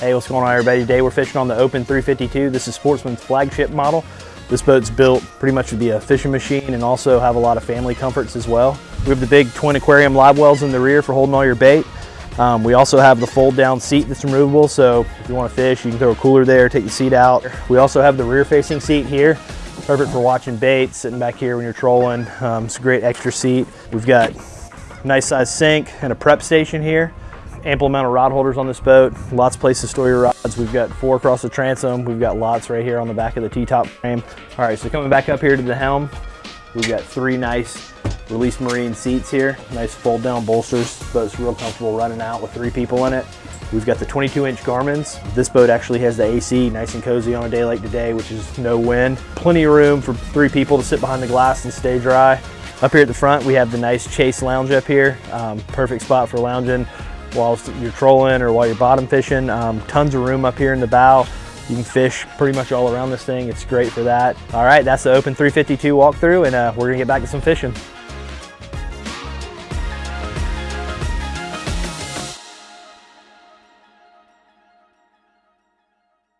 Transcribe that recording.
Hey, what's going on everybody? Today we're fishing on the Open 352. This is Sportsman's flagship model. This boat's built pretty much to be a fishing machine and also have a lot of family comforts as well. We have the big twin aquarium live wells in the rear for holding all your bait. Um, we also have the fold down seat that's removable, so if you want to fish, you can throw a cooler there, take the seat out. We also have the rear facing seat here, perfect for watching bait, sitting back here when you're trolling. Um, it's a great extra seat. We've got a nice size sink and a prep station here ample amount of rod holders on this boat. Lots of places to store your rods. We've got four across the transom. We've got lots right here on the back of the T-top frame. All right, so coming back up here to the helm, we've got three nice release marine seats here. Nice fold down bolsters. Boat's real comfortable running out with three people in it. We've got the 22 inch Garmin's. This boat actually has the AC nice and cozy on a day like today, which is no wind. Plenty of room for three people to sit behind the glass and stay dry. Up here at the front, we have the nice chaise lounge up here. Um, perfect spot for lounging while you're trolling or while you're bottom fishing. Um, tons of room up here in the bow. You can fish pretty much all around this thing. It's great for that. All right, that's the Open 352 walkthrough and uh, we're gonna get back to some fishing.